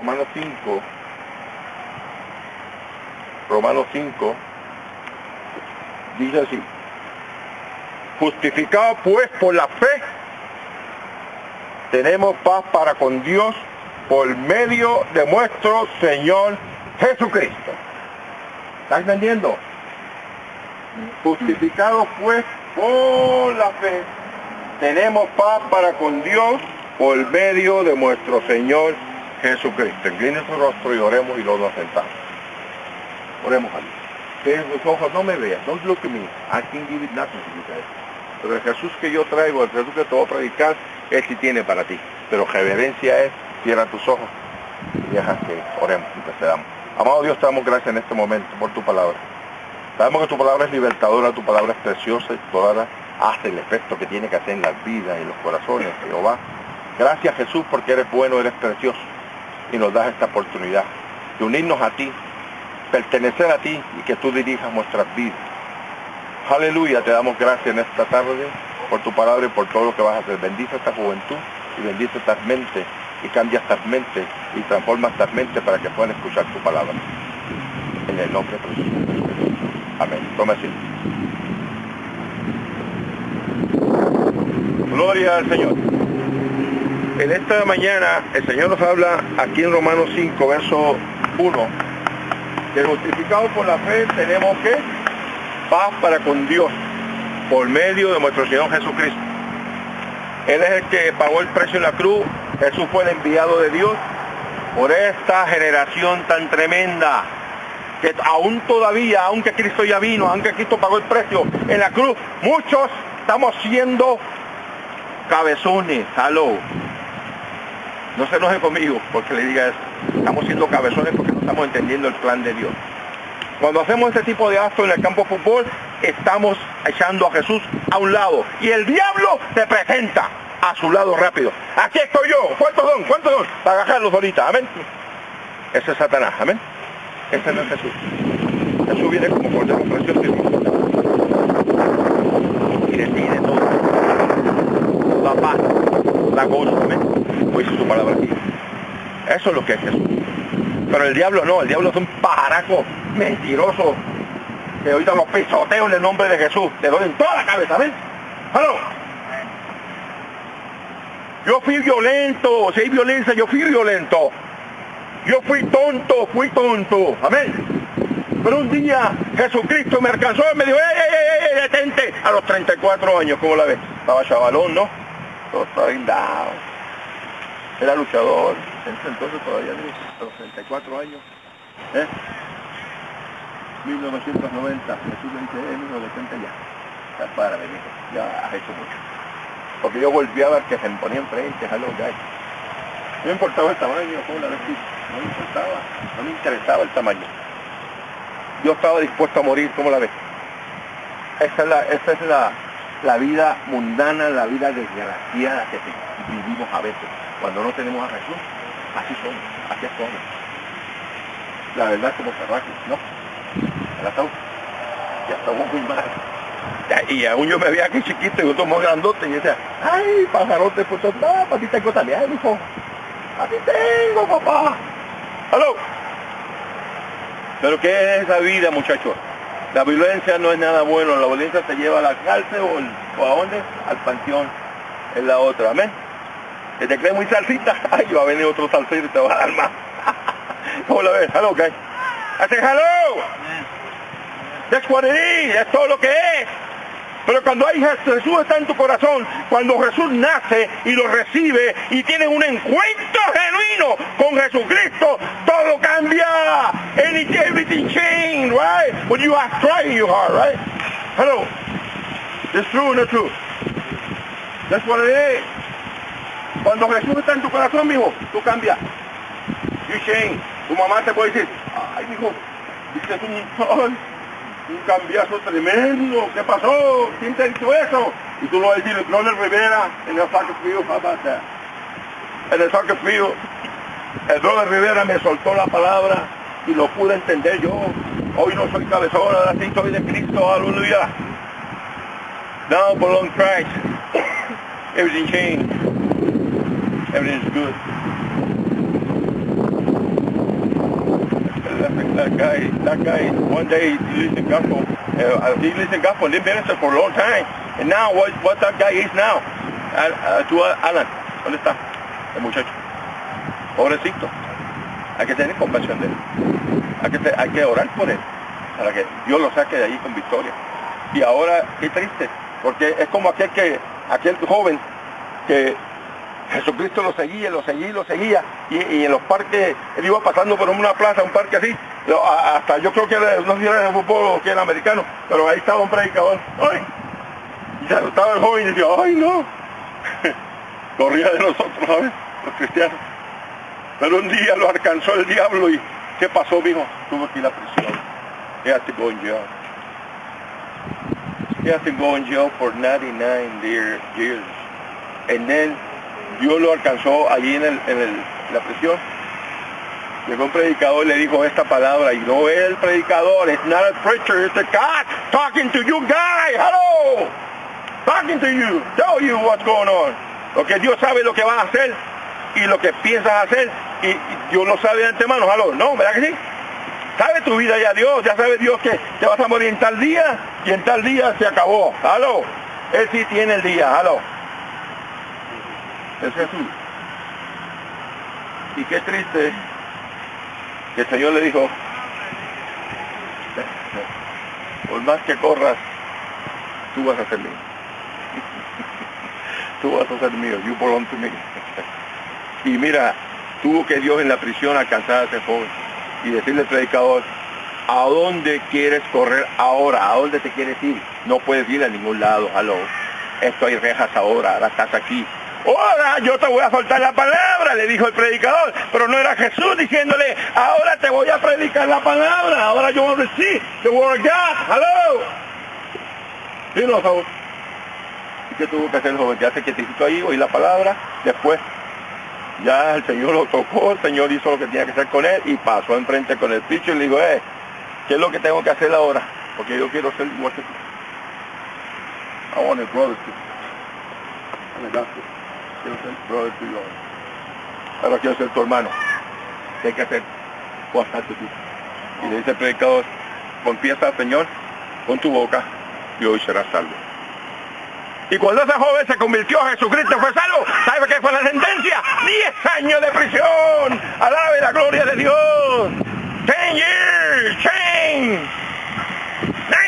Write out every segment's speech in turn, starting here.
Romanos 5, Romanos 5, dice así, justificado pues por la fe, tenemos paz para con Dios por medio de nuestro Señor Jesucristo. ¿Estás entendiendo? Justificado pues por la fe, tenemos paz para con Dios por medio de nuestro Señor Jesucristo. Incline su rostro y oremos y luego nos sentamos. Oremos a. Que sus ojos no me vean. Don't look at me. I can give it nothing to you guys. Pero el Jesús que yo traigo, el Jesús que te voy a predicar, Él sí tiene para ti. Pero reverencia es, cierra tus ojos y deja que oremos y te damos. Amado Dios, te damos gracias en este momento por tu palabra. Sabemos que tu palabra es libertadora, tu palabra es preciosa y tu palabra hace el efecto que tiene que hacer en las vidas y los corazones, Jehová. Gracias Jesús porque eres bueno, eres precioso y nos das esta oportunidad de unirnos a ti, pertenecer a ti y que tú dirijas nuestras vidas. Aleluya, te damos gracias en esta tarde por tu palabra y por todo lo que vas a hacer. Bendice esta juventud y bendice estas mentes y cambia estas mentes y transforma estas mentes para que puedan escuchar tu palabra. En el nombre de Jesús. Amén. Toma asiento. Gloria al Señor. En esta mañana el Señor nos habla aquí en Romanos 5, verso 1, que justificado por la fe tenemos que paz para con Dios por medio de nuestro Señor Jesucristo. Él es el que pagó el precio en la cruz, Jesús fue el enviado de Dios por esta generación tan tremenda que aún todavía, aunque Cristo ya vino, aunque Cristo pagó el precio en la cruz, muchos estamos siendo cabezones, aló. No se enoje conmigo porque le diga eso. Estamos siendo cabezones porque no estamos entendiendo el plan de Dios. Cuando hacemos este tipo de actos en el campo de fútbol, estamos echando a Jesús a un lado. Y el diablo se presenta a su lado rápido. Aquí estoy yo. ¿Cuántos son? ¿Cuántos son? Para agarrarlos ahorita. Amén. Ese es Satanás. Amén. Ese no es Jesús. Jesús viene como cordero precioso y detiene todo. La paz, la gozo. Amén. Como dice su palabra aquí. Eso es lo que es Jesús. Pero el diablo no, el diablo es un pajaraco mentiroso que ahorita los pisoteo en el nombre de Jesús. Le doy en toda la cabeza, ¿ven? ¡Halo! Yo fui violento, si hay violencia, yo fui violento. Yo fui tonto, fui tonto. Amén. Pero un día Jesucristo me alcanzó y me dijo, ¡ey, ey, ey, detente! A los 34 años, ¿cómo la ves? Estaba chavalón, ¿no? Todo. Era luchador. Entonces todavía a los 34 años. ¿eh? 1990, Jesús me dice, eh, mijo, detente ya. Ya para, hijo, ya has hecho mucho. Porque yo volví a ver que se me ponía enfrente, hello guys. No me importaba el tamaño, como la vez no me importaba, no me interesaba el tamaño. Yo estaba dispuesto a morir, ¿cómo la ves? Esa es la, esa es la, la vida mundana, la vida desgraciada que vivimos a veces. Cuando no tenemos a Jesús, así somos, así somos. La verdad como cerraje, ¿no? El ataúd. Ya estamos muy mal. Y aún yo me veía aquí chiquito y otro más grandote y decía, ay, pajarote, pues no, para ti tengo también, hijo. A ti tengo, papá. ¿Aló? Pero ¿qué es esa vida, muchachos? La violencia no es nada bueno, la violencia te lleva a la cárcel o, a dónde? Al panteón. Es la otra, amén. Que te crees muy salsita, ay, va a venir otro salsero y te va a dar más. ¿Cómo la ves? Hello, guys. Hace hello. That's what it is, es todo lo que es. Pero cuando hay Jesús está en tu corazón, cuando Jesús nace y lo recibe y tienes un encuentro genuino con Jesucristo, todo cambia. Everything change, right? When you are trying your heart, right? Hello. It's true not true? That's what it is. Cuando Jesús está en tu corazón, mijo, tú cambias. You change. Tu mamá te puede decir, ay, mijo, dices un, un cambiazo tremendo. ¿Qué pasó? ¿Quién te hizo eso? Y tú lo vas a decir, Ronald Rivera en el. How about that? En el field, el Ronald Rivera me soltó la palabra y lo pude entender yo. Hoy no soy cabezón, ahora sí soy de Cristo. Aleluya. Now belong Christ. Everything changed. Everything is good. that guy, that guy, one day he listened gospel, uh, he listened gospel and he ministered for a long time. And now, what, what that guy is now? Uh, tú, Alan, ¿dónde está el muchacho? Pobrecito. Hay que tener compasión de él. Hay que, hay que orar por él, para que Dios lo saque de allí con victoria. Y ahora, qué triste, porque es como aquel que, aquel joven que Jesucristo lo seguía, lo seguía, lo seguía, y, en los parques, él iba pasando por una plaza, un parque así, hasta yo creo que era, no sé si era de fútbol o que era americano, pero ahí estaba un predicador, ¡ay! Y se estaba el joven y decía, ¡ay no! Corría de nosotros, ¿sabes? Los cristianos. Pero un día lo alcanzó el diablo y ¿qué pasó, mijo? Tuvo que ir a prisión. He has to go in jail. He has to go in jail for 99 years. And then Dios lo alcanzó allí en, el, en el, la prisión. Llegó un predicador y le dijo esta palabra, y no es el predicador, it's not preacher, it's a God talking to you guy, hello, talking to you, tell you what's going on. Porque Dios sabe lo que va a hacer y lo que piensas hacer, y Dios lo sabe de antemano, hello, no, ¿verdad que sí? Sabe tu vida ya Dios, ya sabe Dios que te vas a morir en tal día, y en tal día se acabó, hello. Él sí tiene el día, hello es Jesús. Y qué triste que el Señor le dijo, por más que corras, tú vas a ser mío. tú vas a ser mío, you belong to me. y mira, tuvo que Dios en la prisión alcanzar a ese joven y decirle al predicador, ¿a dónde quieres correr ahora? ¿A dónde te quieres ir? No puedes ir a ningún lado, aló. Esto hay rejas ahora, ahora estás aquí, ahora yo te voy a soltar la palabra, le dijo el predicador, pero no era Jesús diciéndole, ahora te voy a predicar la palabra, ahora yo voy a decir, the word of God, hello. Sí, no. ¿Y qué tuvo que hacer el joven? Ya se quietito ahí, oí la palabra, después ya el Señor lo tocó, el Señor hizo lo que tenía que hacer con él y pasó enfrente con el picho y le dijo, eh, ¿qué es lo que tengo que hacer ahora? Porque yo quiero ser igual. I want a brother quiero ser brother tuyo. Ahora quiero ser tu hermano. ¿Qué hay que hacer? Bastante. Y le dice el predicador, confiesa Señor con tu boca y hoy serás salvo. Y cuando ese joven se convirtió a Jesucristo fue salvo, ¿sabe qué fue la sentencia? 10 años de prisión. Alabe la gloria de Dios. 10 years, change.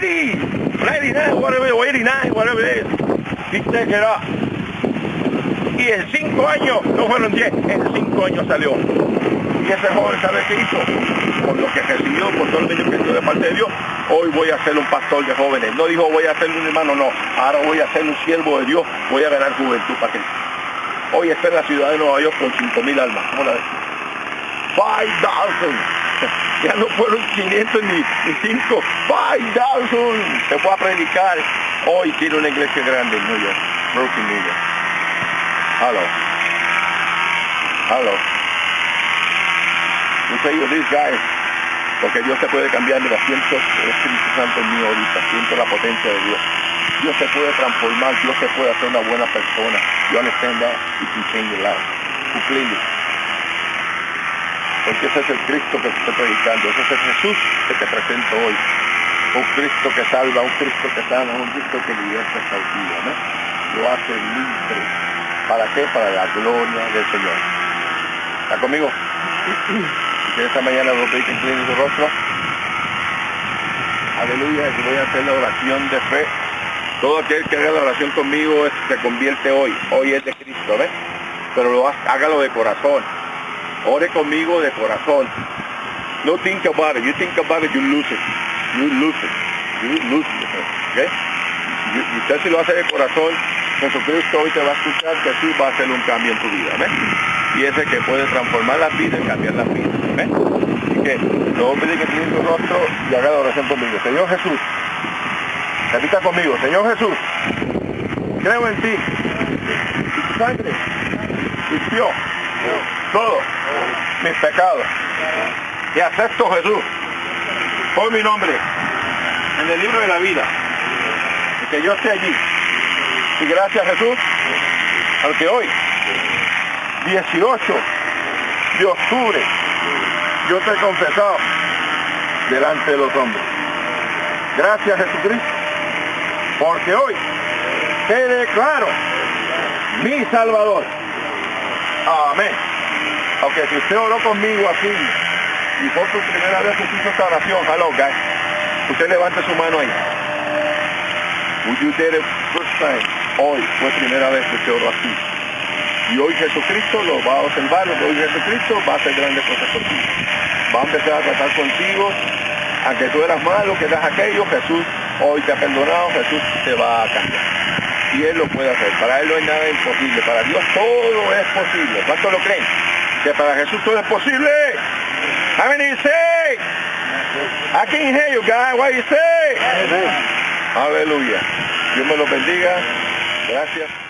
90, 99, whatever, 89, whatever it is. He take it en cinco años, no fueron diez, en cinco años salió. Y ese joven, ¿sabe qué hizo? Por lo que recibió, por todo el medio que de parte de Dios, hoy voy a ser un pastor de jóvenes. No dijo voy a ser un hermano, no. Ahora voy a ser un siervo de Dios, voy a ganar juventud para Cristo. Hoy está en la ciudad de Nueva York con cinco mil almas. ¿Cómo la ves? 5,000. Ya no fueron 500 ni, ni 5. 5,000. Se fue a predicar. Hoy tiene una iglesia grande en New York. New York. Hello. Hello. You say you. Porque Dios se puede cambiar, mira, siento el Espíritu Santo en mí ahorita, siento la potencia de Dios. Dios se puede transformar, Dios se puede hacer una buena persona. You understand that? You can change your life. Porque ese es el Cristo que te estoy predicando, ese es el Jesús que te presento hoy. Un Cristo que salva, un Cristo que sana, un Cristo que liberta esta vida, ¿no? Lo hace libre ¿Para qué? Para la gloria del Señor. ¿Está conmigo? Esta mañana los veis tienen su rostro. Aleluya, y voy a hacer la oración de fe. Todo aquel que haga la oración conmigo se convierte hoy. Hoy es de Cristo, ¿ves? Pero lo, hágalo de corazón. Ore conmigo de corazón. No think about it. You think about it, you lose it. You lose it. You lose it. Y usted si lo hace de corazón, Jesucristo hoy te va a escuchar que sí va a hacer un cambio en tu vida, ¿ves? Y ese que puede transformar la vida y cambiar la vida, ¿ves? Así que no olvide que tiene tu rostro y haga la oración conmigo. Señor Jesús, repita conmigo, Señor Jesús, creo en ti. Y tu sangre limpió todo mis pecados. Y acepto Jesús por mi nombre en el libro de la vida. Y que yo esté allí y gracias Jesús, porque hoy, 18 de octubre, yo te he confesado delante de los hombres. Gracias Jesucristo, porque hoy te declaro mi Salvador. Amén. Aunque si usted oró conmigo así y fue su primera vez que hizo esta oración, hello guys, usted levante su mano ahí. Would you it first time? Hoy fue primera vez que usted oró así. Y hoy Jesucristo lo va a observar, hoy Jesucristo va a hacer grandes cosas ti. Va a empezar a tratar contigo, aunque tú eras malo, que eras aquello, Jesús hoy te ha perdonado, Jesús te va a cambiar. Y Él lo puede hacer. Para Él no hay nada imposible. Para Dios todo es posible. ¿Cuántos lo creen? Que para Jesús todo es posible. How many say? I can't hear you guys. What you say? Aleluya. Dios me lo bendiga. Gracias.